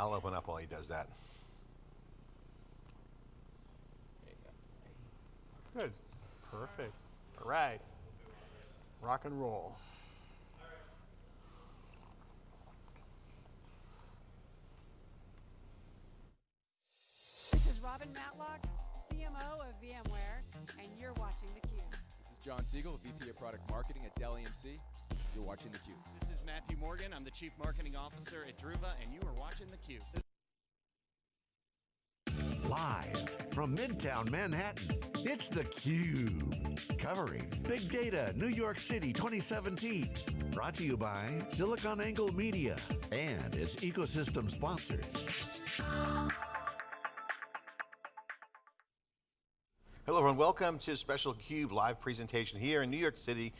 I'll open up while he does that. Good, perfect. All right, rock and roll. This is Robin Matlock, CMO of VMware, and you're watching theCUBE. This is John Siegel, VP of Product Marketing at Dell EMC. You're watching The theCUBE. This is Matthew Morgan. I'm the Chief Marketing Officer at Druva, and you are watching The theCUBE. Live from Midtown Manhattan, it's The theCUBE. Covering Big Data New York City 2017. Brought to you by SiliconANGLE Media and its ecosystem sponsors. Hello everyone, welcome to a special CUBE live presentation here in New York City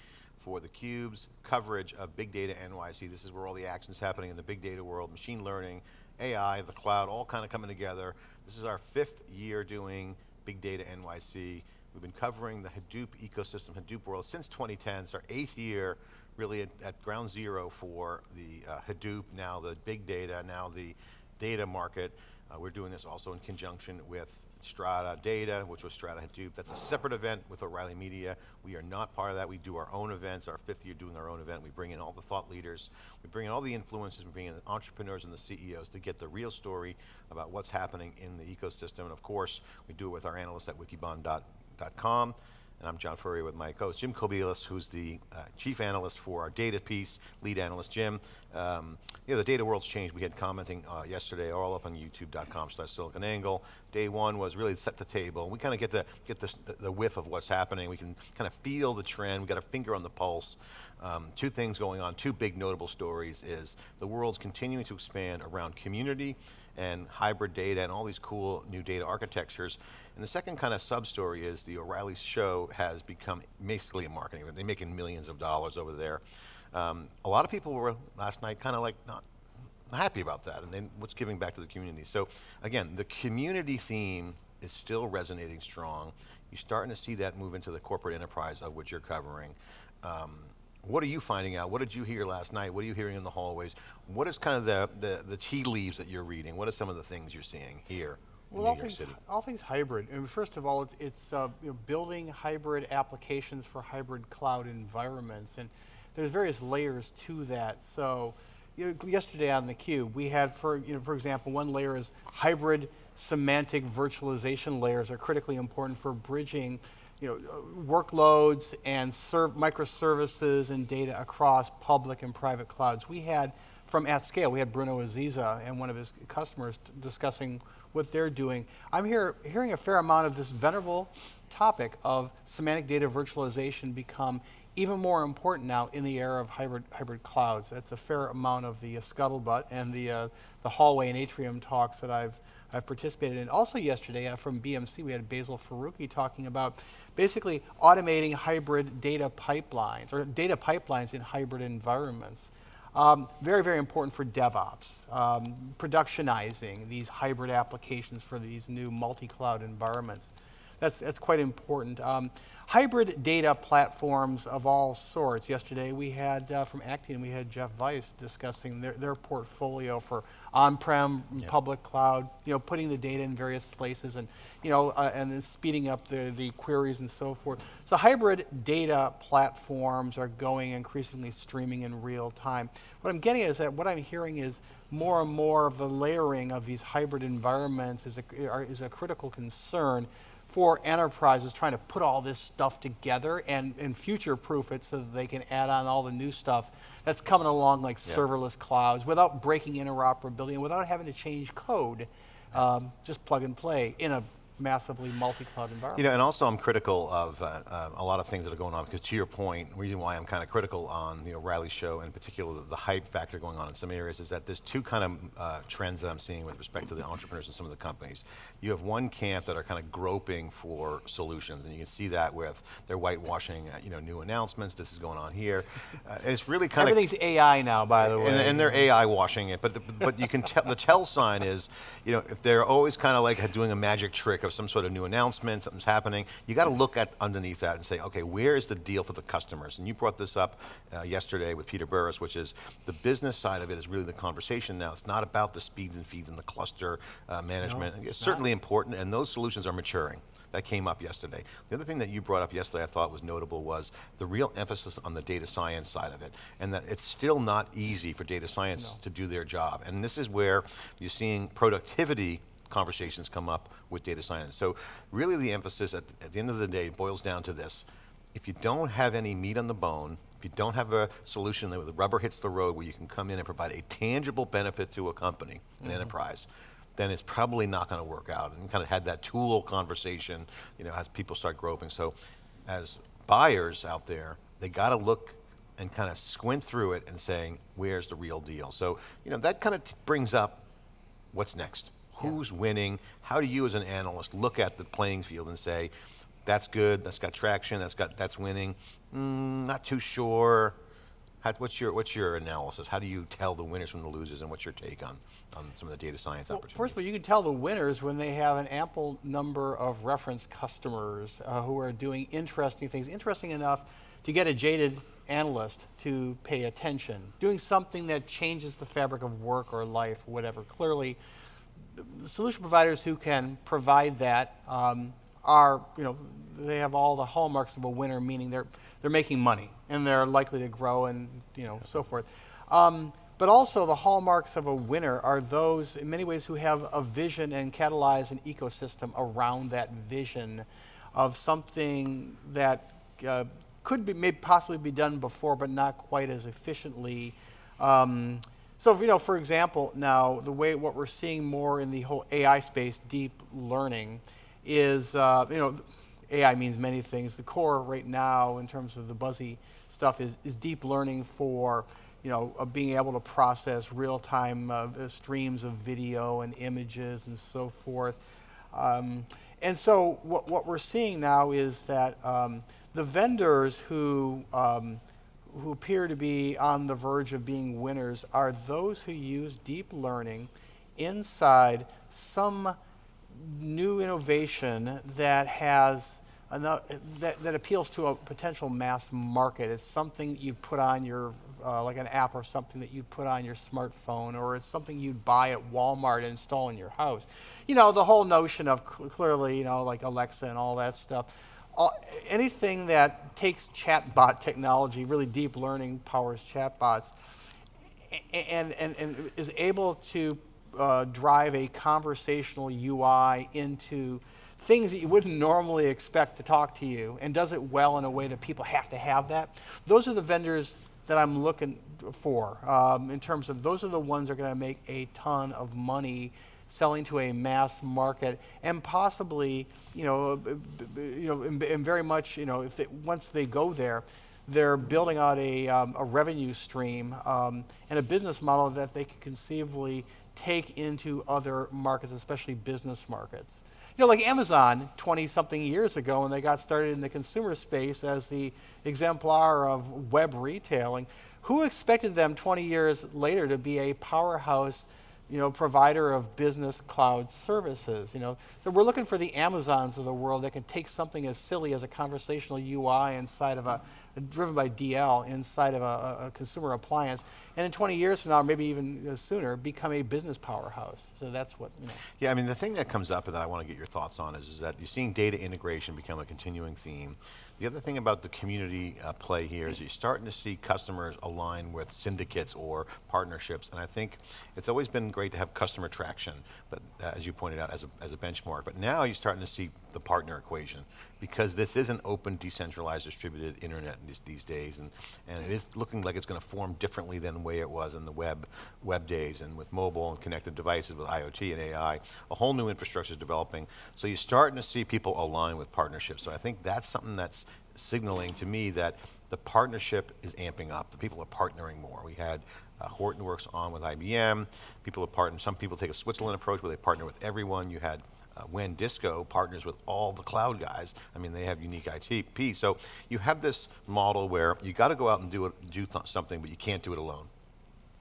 for theCUBE's coverage of Big Data NYC. This is where all the action's happening in the big data world, machine learning, AI, the cloud, all kind of coming together. This is our fifth year doing Big Data NYC. We've been covering the Hadoop ecosystem, Hadoop world since 2010. It's our eighth year really at, at ground zero for the uh, Hadoop, now the big data, now the data market. Uh, we're doing this also in conjunction with Strata Data, which was Strata Hadoop. That's a separate event with O'Reilly Media. We are not part of that. We do our own events, our fifth year doing our own event. We bring in all the thought leaders. We bring in all the influencers. We bring in the entrepreneurs and the CEOs to get the real story about what's happening in the ecosystem. And of course, we do it with our analysts at wikibon.com and I'm John Furrier with my co-host Jim Kobielus, who's the uh, chief analyst for our data piece, lead analyst. Jim, um, you know, the data world's changed. We had commenting uh, yesterday, all up on youtube.com slash siliconangle. Day one was really set the table. We kind of get, the, get the, the whiff of what's happening. We can kind of feel the trend. We got a finger on the pulse. Um, two things going on, two big notable stories is the world's continuing to expand around community and hybrid data and all these cool new data architectures. And the second kind of sub-story is the O'Reilly show has become basically a marketing event. They're making millions of dollars over there. Um, a lot of people were last night kind of like not happy about that and then what's giving back to the community. So again, the community theme is still resonating strong. You're starting to see that move into the corporate enterprise of which you're covering. Um, what are you finding out? What did you hear last night? What are you hearing in the hallways? What is kind of the, the, the tea leaves that you're reading? What are some of the things you're seeing here? Well, all things, all things hybrid. I mean, first of all, it's, it's uh, you know, building hybrid applications for hybrid cloud environments, and there's various layers to that. So, you know, yesterday on the cube, we had, for you know, for example, one layer is hybrid semantic virtualization layers are critically important for bridging you know, workloads and microservices and data across public and private clouds. We had, from AtScale, we had Bruno Aziza and one of his customers discussing what they're doing. I'm here hearing a fair amount of this venerable topic of semantic data virtualization become even more important now in the era of hybrid hybrid clouds. That's a fair amount of the uh, scuttlebutt and the uh, the hallway and atrium talks that I've I've participated in. Also yesterday uh, from BMC, we had Basil Faruqui talking about basically automating hybrid data pipelines, or data pipelines in hybrid environments. Um, very, very important for DevOps, um, productionizing these hybrid applications for these new multi-cloud environments. That's, that's quite important. Um, hybrid data platforms of all sorts. Yesterday we had, uh, from Actian, we had Jeff Veis discussing their, their portfolio for on-prem, yep. public cloud, you know, putting the data in various places and, you know, uh, and then speeding up the, the queries and so forth. So hybrid data platforms are going increasingly streaming in real time. What I'm getting is that what I'm hearing is more and more of the layering of these hybrid environments is a, are, is a critical concern for enterprises trying to put all this stuff together and, and future-proof it so that they can add on all the new stuff that's coming along like yeah. serverless clouds without breaking interoperability and without having to change code, um, just plug and play in a massively multi-cloud environment. You know, and also I'm critical of uh, uh, a lot of things that are going on because to your point, the reason why I'm kind of critical on the O'Reilly show, and in particular the, the, hype factor going on in some areas is that there's two kind of uh, trends that I'm seeing with respect to the entrepreneurs and some of the companies. You have one camp that are kind of groping for solutions, and you can see that with their whitewashing, uh, you know, new announcements, this is going on here. Uh, it's really kind of- Everything's AI now, by the way. And, and they're AI washing it, but the, but you can tell, the tell sign is, you know, if they're always kind of like doing a magic trick of of some sort of new announcement, something's happening, you got to look at underneath that and say, okay, where is the deal for the customers? And you brought this up uh, yesterday with Peter Burris, which is the business side of it is really the conversation now. It's not about the speeds and feeds and the cluster uh, management. it's certainly important, and those solutions are maturing. That came up yesterday. The other thing that you brought up yesterday I thought was notable was the real emphasis on the data science side of it, and that it's still not easy for data science No. to do their job. And this is where you're seeing productivity conversations come up with data science. So really the emphasis at, at the end of the day boils down to this. If you don't have any meat on the bone, if you don't have a solution that the rubber hits the road where you can come in and provide a tangible benefit to a company, an mm-hmm. enterprise, then it's probably not going to work out. And kind of had that tool conversation, you know, as people start groping. So as buyers out there, they got to look and kind of squint through it and saying, where's the real deal? So, you know, that kind of brings up what's next? Who's winning? How do you as an analyst look at the playing field and say, that's good, that's got traction, that's got that's winning. Mm, not too sure. How, what's your what's your analysis? How do you tell the winners from the losers, and what's your take on on some of the data science Well, opportunities? first of all, you can tell the winners when they have an ample number of reference customers uh, who are doing interesting things, interesting enough to get a jaded analyst to pay attention, doing something that changes the fabric of work or life, whatever. Clearly, solution providers who can provide that um, are, you know, they have all the hallmarks of a winner, meaning they're they're making money and they're likely to grow and you know so forth. Um, but also the hallmarks of a winner are those, in many ways, who have a vision and catalyze an ecosystem around that vision of something that uh, could be, may possibly be done before, but not quite as efficiently. Um, so, you know, for example, now the way what we're seeing more in the whole AI space, deep learning, is uh, you know, AI means many things. The core right now, in terms of the buzzy stuff, is, is deep learning for you know uh, being able to process real-time uh, streams of video and images and so forth. Um, and so what, what we're seeing now is that um, the vendors who um, who appear to be on the verge of being winners are those who use deep learning inside some new innovation that has enough, that, that appeals to a potential mass market. It's something you put on your, uh, like an app or something that you put on your smartphone, or it's something you'd buy at Walmart and install in your house. You know, the whole notion of cl- clearly, you know, like Alexa and all that stuff. All, anything that takes chatbot technology, really deep learning powers chatbots, and, and, and is able to uh, drive a conversational UI into things that you wouldn't normally expect to talk to you and does it well in a way that people have to have that. Those are the vendors that I'm looking for um, in terms of those are the ones that are going to make a ton of money selling to a mass market and possibly, you know, b- you know, and, and very much, you know, if they, once they go there, they're building out a, um, a revenue stream um, and a business model that they can conceivably take into other markets, especially business markets. You know, like Amazon 20 something years ago when they got started in the consumer space as the exemplar of web retailing, who expected them 20 years later to be a powerhouse you know, provider of business cloud services. You know, so we're looking for the Amazons of the world that can take something as silly as a conversational UI inside of a, driven by DL inside of a, a- consumer appliance, and in 20 years from now, maybe even sooner, become a business powerhouse. So that's what you know. Yeah, I mean, the thing that comes up and that I want to get your thoughts on is, is that you're seeing data integration become a continuing theme. The other thing about the community uh, play here is you're starting to see customers align with syndicates or partnerships, and I think it's always been great to have customer traction, but uh, as you pointed out, as a, as a benchmark. But now you're starting to see the partner equation because this is an open, decentralized, distributed internet these, these days, and, and it is looking like it's going to form differently than the way it was in the web web days, and with mobile and connected devices, with IoT and AI, a whole new infrastructure is developing. So you're starting to see people align with partnerships. So I think that's something that's signaling to me that the partnership is amping up. The people are partnering more. We had uh, Hortonworks on with IBM. People are partnering. Some people take a Switzerland approach where they partner with everyone. You had uh, WANdisco partners with all the cloud guys. I mean, they have unique ITP. So you have this model where you got to go out and do it, do th- something, but you can't do it alone.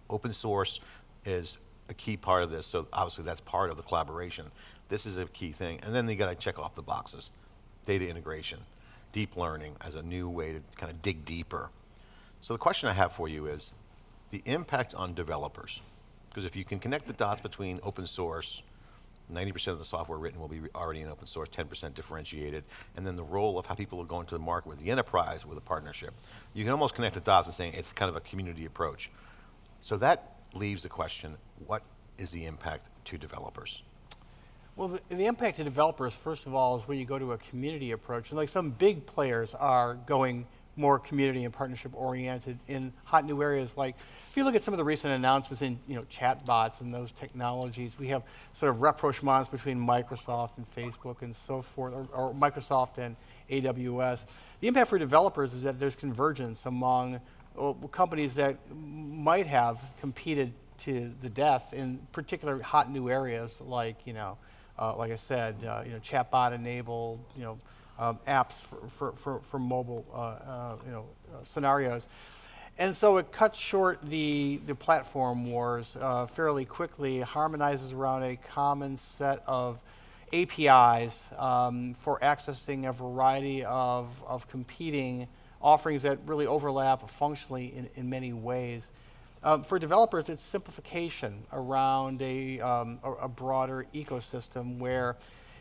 Open source is a key part of this, so obviously that's part of the collaboration. This is a key thing. And then you got to check off the boxes. Data integration, deep learning as a new way to kind of dig deeper. So the question I have for you is the impact on developers. Because if you can connect the dots between open source, 90% of the software written will be already in open source, 10% differentiated, and then the role of how people are going to the market with the enterprise with a partnership. You can almost connect the dots and saying it's kind of a community approach. So that leaves the question, what is the impact to developers? Well, the, the impact to developers, first of all, is when you go to a community approach. And like some big players are going more community and partnership oriented in hot new areas. Like if you look at some of the recent announcements in you know chatbots and those technologies we have sort of rapprochements between microsoft and facebook and so forth or, or microsoft and aws the impact for developers is that there's convergence among uh, companies that might have competed to the death in particular hot new areas like you know uh, like I said, uh, you know, chatbot enabled, you know, um, apps for, for, for, for mobile, uh, uh you know, uh, scenarios. And so it cuts short the, the platform wars fairly quickly, harmonizes around a common set of APIs um, for accessing a variety of, of competing offerings that really overlap functionally in, in many ways. Um, for developers, it's simplification around a, um, a, a, broader ecosystem where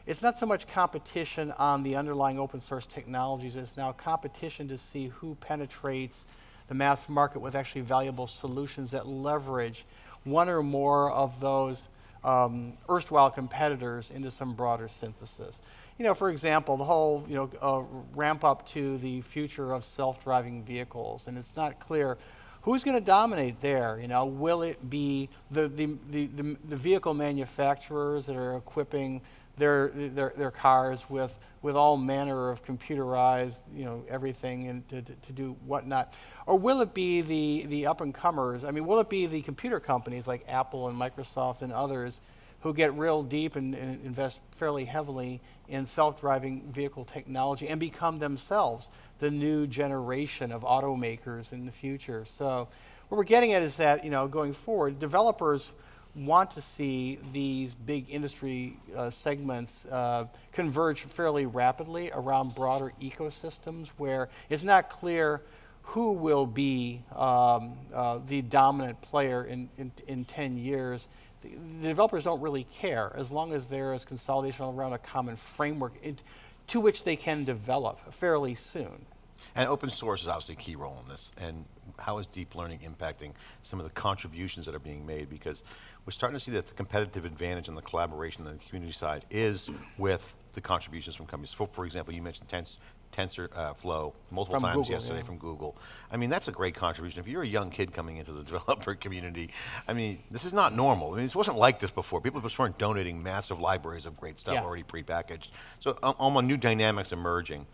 it's not so much competition on the underlying open source technologies, it's now competition to see who penetrates the mass market with actually valuable solutions that leverage one or more of those um, erstwhile competitors into some broader synthesis. You know, for example, the whole you know uh, ramp up to the future of self-driving vehicles, and it's not clear Who's going to dominate there? You know, will it be the, the, the, the, the vehicle manufacturers that are equipping their, their, their cars with, with all manner of computerized, you know, everything and to, to, to, do whatnot? Or will it be the, the up and comers? I mean, will it be the computer companies like Apple and Microsoft and others who get real deep and, and invest fairly heavily in self-driving vehicle technology and become themselves the new generation of automakers in the future. So what we're getting at is that, you know, going forward, developers want to see these big industry uh, segments uh, converge fairly rapidly around broader ecosystems where it's not clear who will be um, uh, the dominant player in, in, in 10 years. The, developers don't really care as long as there is consolidation around a common framework. It, to which they can develop fairly soon. And open source is obviously a key role in this. And how is deep learning impacting some of the contributions that are being made? Because we're starting to see that the competitive advantage and the collaboration on the community side is with the contributions from companies. For, for example, you mentioned Tens, TensorFlow uh, multiple from times Google, yesterday yeah. from Google. I mean, that's a great contribution. If you're a young kid coming into the developer community, I mean, this is not normal. I mean, this wasn't like this before. People just weren't donating massive libraries of great stuff yeah. already prepackaged. So um, almost new dynamics emerging.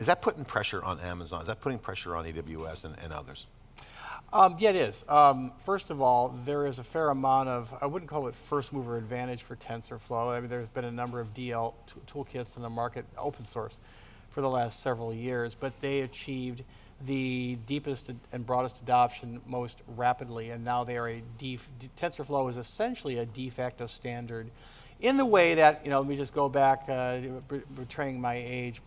Is that putting pressure on Amazon? Is that putting pressure on AWS and, and others? Um, yeah, it is. Um, first of all, there is a fair amount of, I wouldn't call it first mover advantage for TensorFlow. I mean, there's been a number of DL toolkits in the market, open source, for the last several years, but they achieved the deepest and broadest adoption most rapidly, and now they are a, TensorFlow is essentially a de facto standard in the way that, you know, let me just go back, uh, betraying my age,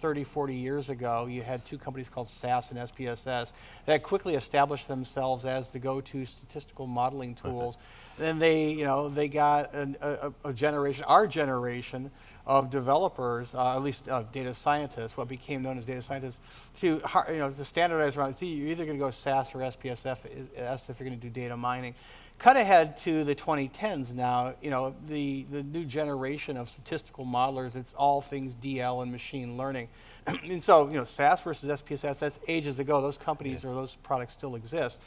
30, 40 years ago, you had two companies called SAS and SPSS that quickly established themselves as the go-to statistical modeling tools. then they, you know, they got an, a, a, generation, our generation of developers, uh, at least uh, data scientists, what became known as data scientists, to, you know, to standardize around, see, you're either going to go SAS or SPSS if you're going to do data mining. Cut ahead to the 2010s now, you know, the, the new generation of statistical modelers, it's all things DL and machine learning. and so, you know, SAS versus SPSS, that's ages ago. Those companies yeah. or those products still exist.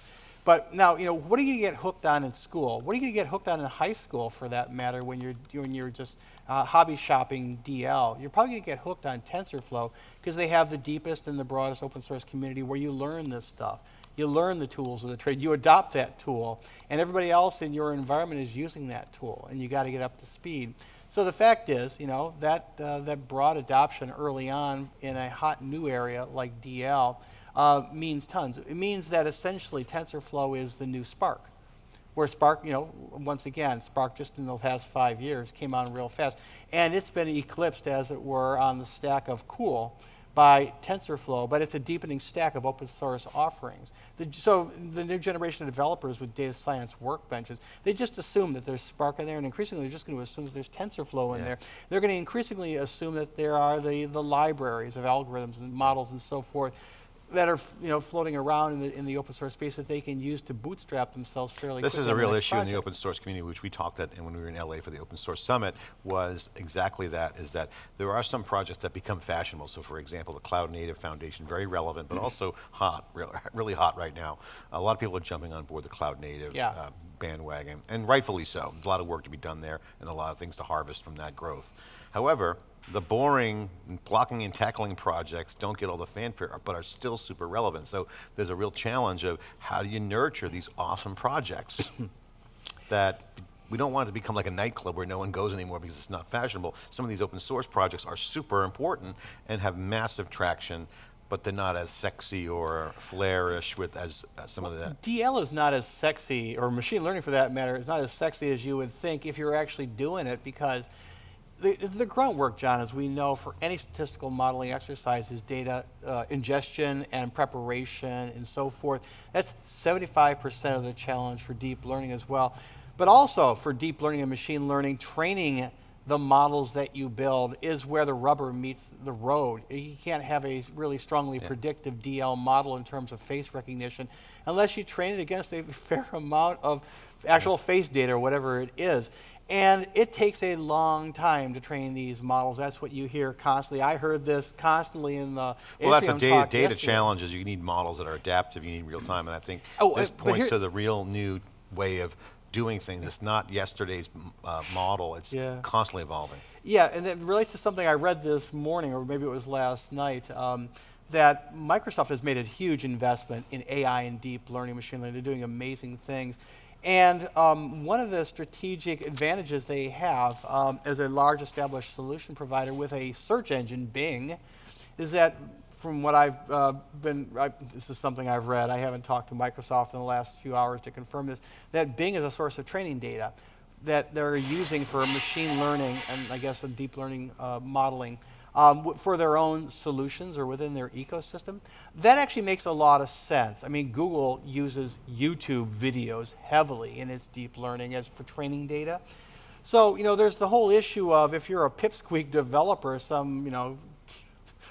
But now, you know, what are you going to get hooked on in school? What are you going to get hooked on in high school, for that matter, when you're when you're just uh, hobby shopping DL? You're probably going to get hooked on TensorFlow because they have the deepest and the broadest open source community where you learn this stuff. You learn the tools of the trade. You adopt that tool, and everybody else in your environment is using that tool, and you got to get up to speed. So the fact is, you know, that uh, that broad adoption early on in a hot new area like DL uh, means tons. It means that essentially TensorFlow is the new Spark where Spark, you know, once again, Spark just in the past five years came on real fast. And it's been eclipsed, as it were, on the stack of Cool by TensorFlow, but it's a deepening stack of open source offerings. The, so the new generation of developers with data science workbenches, they just assume that there's Spark in there, and increasingly they're just going to assume that there's TensorFlow in Yeah. there. They're going to increasingly assume that there are the, the libraries of algorithms and models and so forth that are you know floating around in the in the open source space that they can use to bootstrap themselves fairly. Quickly. This is a real issue in the open source community, which we talked at and when we were in LA for the Open Source Summit, was exactly that, is that there are some projects that become fashionable. So for example, the Cloud Native Foundation, very relevant, but also hot, real- really hot right now. A lot of people are jumping on board the Cloud Native Yeah. uh, bandwagon, and rightfully so. There's a lot of work to be done there and a lot of things to harvest from that growth. However, the boring blocking and tackling projects don't get all the fanfare, but are still super relevant. So there's a real challenge of how do you nurture these awesome projects that we don't want it to become like a nightclub where no one goes anymore because it's not fashionable. Some of these open source projects are super important and have massive traction, but they're not as sexy or flairish with as, as some of the. DL is not as sexy, or machine learning for that matter, is not as sexy as you would think if you're actually doing it because the, the grunt work, John, as we know, for any statistical modeling exercise is data uh, ingestion and preparation and so forth. That's 75% of the challenge for deep learning as well. But also for deep learning and machine learning, training the models that you build is where the rubber meets the road. You can't have a really strongly predictive DL model in terms of face recognition unless you train it against a fair amount of actual face data or whatever it is. And it takes a long time to train these models. That's what you hear constantly. I heard this constantly in the Well, that's a data, data challenge is you need models that are adaptive, you need real time, and I think Oh, this uh, points here- to the real new way of doing things. It's not yesterday's uh, model, it's Yeah. constantly evolving. Yeah, and it relates to something I read this morning, or maybe it was last night, um, that Microsoft has made a huge investment in AI and deep learning machine learning. They're doing amazing things. And um, one of the strategic advantages they have um, as a large established solution provider with a search engine, Bing, is that from what I've uh, been, I, this is something I've read, I haven't talked to Microsoft in the last few hours to confirm this, that Bing is a source of training data that they're using for machine learning and I guess deep learning uh, modeling um, for their own solutions or within their ecosystem. That actually makes a lot of sense. I mean, Google uses YouTube videos heavily in its deep learning as for training data. So, you know, there's the whole issue of if you're a pipsqueak developer, some, you know,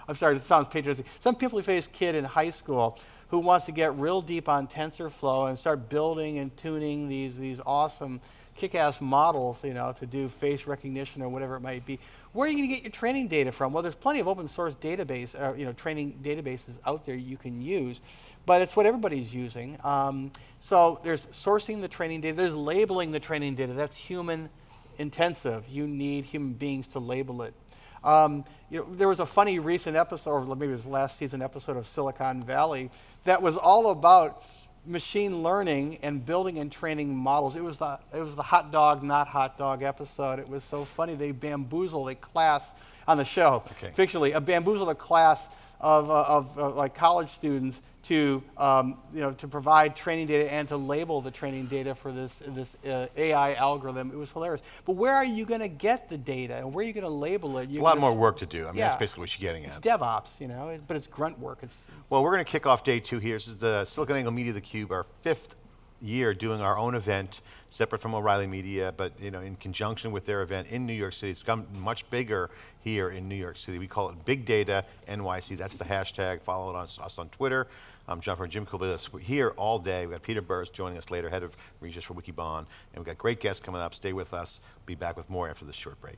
I'm sorry, it sounds patriotic. Some pimply-faced kid in high school who wants to get real deep on TensorFlow and start building and tuning these these awesome kick-ass models, you know, to do face recognition or whatever it might be. Where are you going to get your training data from? Well, there's plenty of open source database, uh, you know, training databases out there you can use, but it's what everybody's using. Um, so there's sourcing the training data. There's labeling the training data. That's human intensive. You need human beings to label it. Um, you know, there was a funny recent episode, or maybe it was last season episode of Silicon Valley, that was all about machine learning and building and training models. It was the it was the hot dog not hot dog episode. It was so funny. They bamboozled a class on the show, Okay. fictionally, a bamboozled a class of, uh, of uh, like college students to um, you know to provide training data and to label the training data for this this uh, AI algorithm. It was hilarious. But where are you going to get the data and where are you going to label it? You're a lot more work to do. I mean, that's basically what you're getting It's at. DevOps, you know, it- but it's grunt work. It's Well, we're going to kick off day two here. This is the SiliconANGLE Media theCUBE, our fifth year doing our own event, separate from O'Reilly Media, but you know, in conjunction with their event in New York City. It's gotten much bigger here in New York City. We call it Big Data NYC. That's the hashtag. Follow it on, us on Twitter. I'm John from Jim Kobielus. We're here all day. We've got Peter Burris joining us later, head of research for Wikibon, and we've got great guests coming up. Stay with us. Be back with more after this short break.